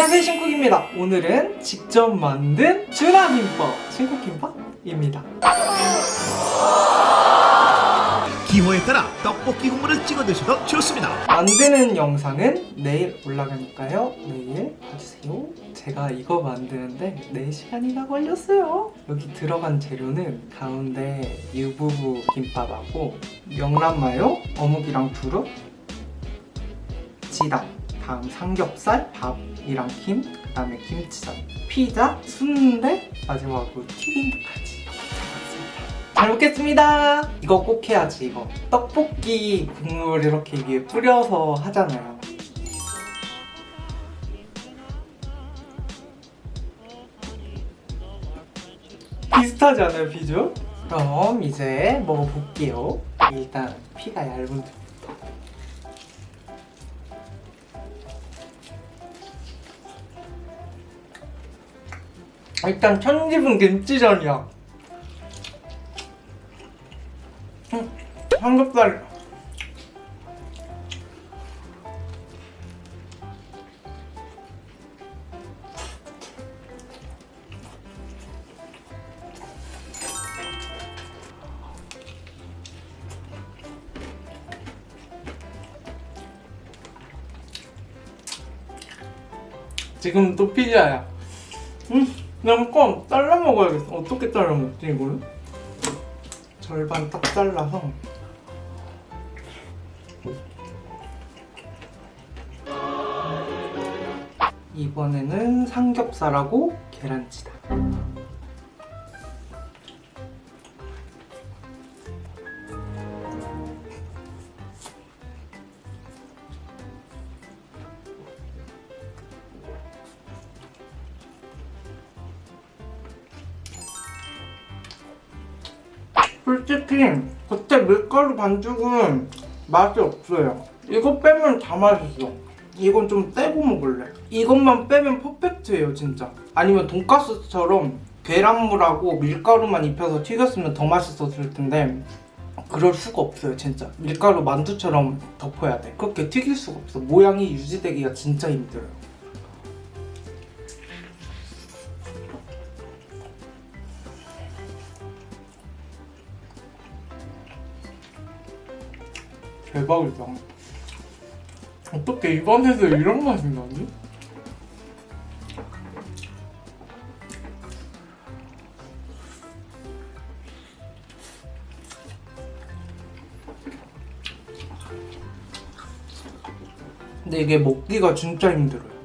안녕하세요 신쿡입니다. 오늘은 직접 만든 주나김밥 신쿡김밥입니다. 기호에 따라 떡볶이 국물을 찍어 드셔도 좋습니다. 만드는 영상은 내일 올라가니까요. 내일 봐주세요. 제가 이거 만드는데 4시간이나 걸렸어요. 여기 들어간 재료는 가운데 유부부 김밥하고 명란마요 어묵이랑 두릅 지단 다음 삼겹살 밥이랑 김 그 다음에 김치전 피자 순대 마지막으로 튀김까지 잘 먹겠습니다. 이거 꼭 해야지 이거. 떡볶이 국물 이렇게 위에 뿌려서 하잖아요. 비슷하지 않아요 비주얼? 그럼 이제 먹어볼게요. 일단 피가 얇은 일단 천지분 김치전이야. 음, 삼겹살. 지금 또 피자야. 음, 그냥 껌 잘라 먹어야겠어. 어떻게 잘라 먹지 이거를? 절반 딱 잘라서. 이번에는 삼겹살하고 계란치다 솔직히 겉에 밀가루 반죽은 맛이 없어요. 이거 빼면 다 맛있어. 이건 좀 떼고 먹을래. 이것만 빼면 퍼펙트예요 진짜. 아니면 돈가스처럼 계란물하고 밀가루만 입혀서 튀겼으면 더 맛있었을 텐데 그럴 수가 없어요 진짜. 밀가루 만두처럼 덮어야 돼. 그렇게 튀길 수가 없어. 모양이 유지되기가 진짜 힘들어요 대박이다. 어떻게 입안에서 이런 맛이 나지? 근데 이게 먹기가 진짜 힘들어요.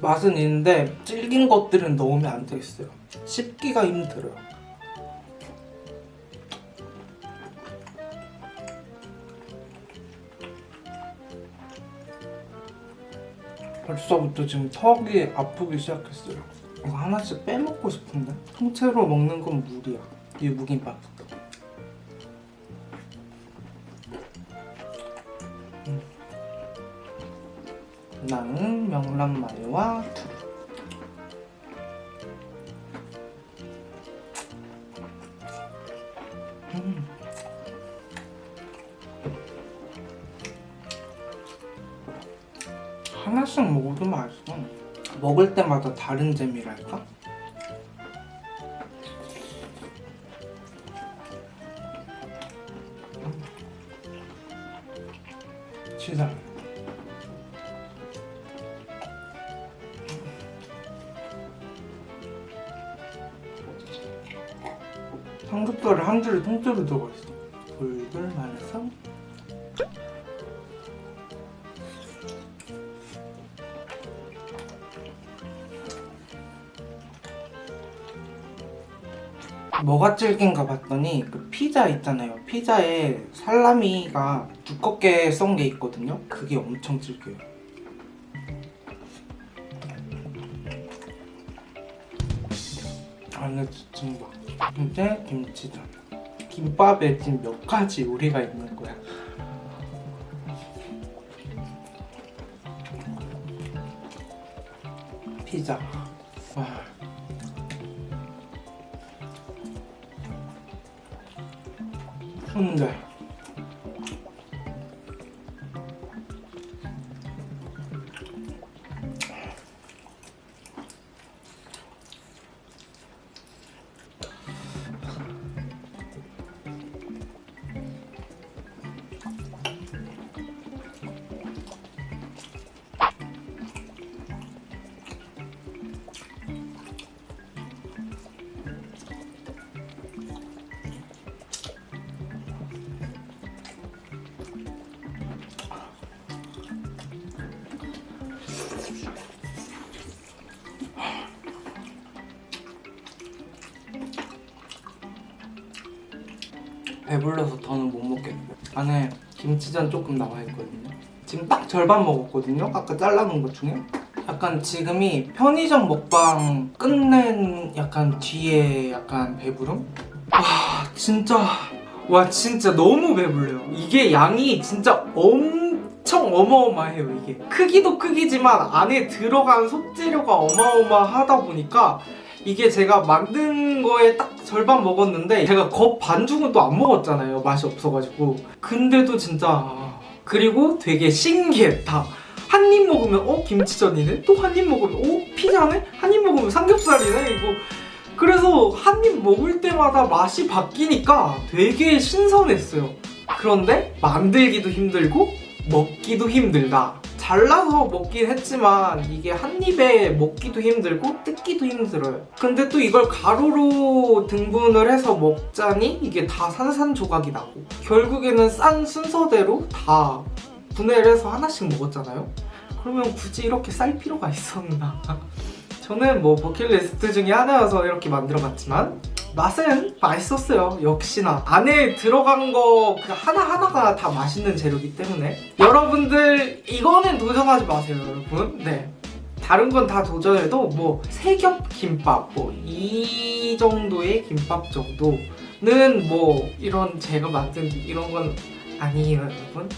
맛은 있는데 질긴 것들은 넣으면 안 되겠어요. 씹기가 힘들어요. 벌써부터 지금 턱이 아프기 시작했어요. 이거 하나씩 빼먹고 싶은데? 통째로 먹는 건 무리야. 이 무김밥 나는 명란마요와 두 음. 하나씩 먹어도 맛있어 먹을 때마다 다른 재미랄까? 음. 치즈 삼겹살을 한 줄에 통째로 들어가 있어. 돌돌 말해서 뭐가 질긴가 봤더니 그 피자 있잖아요. 피자에 살라미가 두껍게 썬 게 있거든요. 그게 엄청 질겨요. 안에 찜밥, 근데 김치전. 김밥에 지금 몇 가지 요리가 있는 거야. 피자. 와. 순대. 배불러서 더는 못 먹겠어요. 안에 김치전 조금 나와 있거든요. 지금 딱 절반 먹었거든요. 아까 잘라놓은 것 중에. 약간 지금이 편의점 먹방 끝낸 약간 뒤에 약간 배부름? 와 진짜 와 진짜 너무 배불러요. 이게 양이 진짜 엄청 어마어마해요 이게. 크기도 크기지만 안에 들어간 속재료가 어마어마하다 보니까 이게 제가 만든 거에 딱 절반 먹었는데 제가 겉 반죽은 또 안 먹었잖아요. 맛이 없어가지고. 근데도 진짜 그리고 되게 신기했다. 한 입 먹으면 어? 김치전이네? 또 한 입 먹으면 어? 피자네? 한 입 먹으면 삼겹살이네? 이거. 그래서 한 입 먹을 때마다 맛이 바뀌니까 되게 신선했어요. 그런데 만들기도 힘들고 먹기도 힘들다 잘라서 먹긴 했지만 이게 한 입에 먹기도 힘들고 뜯기도 힘들어요. 근데 또 이걸 가루로 등분을 해서 먹자니 이게 다 산산 조각이 나고 결국에는 싼 순서대로 다 분해를 해서 하나씩 먹었잖아요. 그러면 굳이 이렇게 쌀 필요가 있었나? 저는 뭐 버킷리스트 중에 하나여서 이렇게 만들어봤지만 맛은 맛있었어요. 역시나 안에 들어간 거그 하나하나가 다 맛있는 재료이기 때문에 여러분들 이거는 도전하지 마세요, 여러분. 네. 다른 건 다 도전해도 뭐 세겹 김밥 뭐 이 정도의 김밥 정도는 뭐 이런 제가 만든 이런 건 아니에요, 여러분.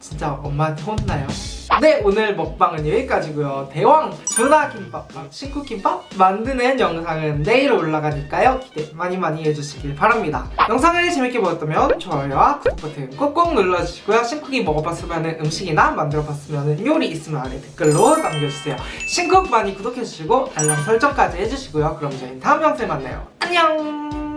진짜 엄마한테 혼나요. 네 오늘 먹방은 여기까지고요. 대왕 준하 김밥랑 신쿠 김밥 만드는 영상은 내일 올라가니까요. 기대 많이 많이 해주시길 바랍니다. 영상을 재밌게 보셨다면 좋아요와 구독 버튼 꾹꾹 눌러주시고요. 신쿡이 먹어봤으면 음식이나 만들어봤으면 요리 있으면 아래 댓글로 남겨주세요. 신쿡 많이 구독해주시고 알람 설정까지 해주시고요. 그럼 저희는 다음 영상에 만나요. 안녕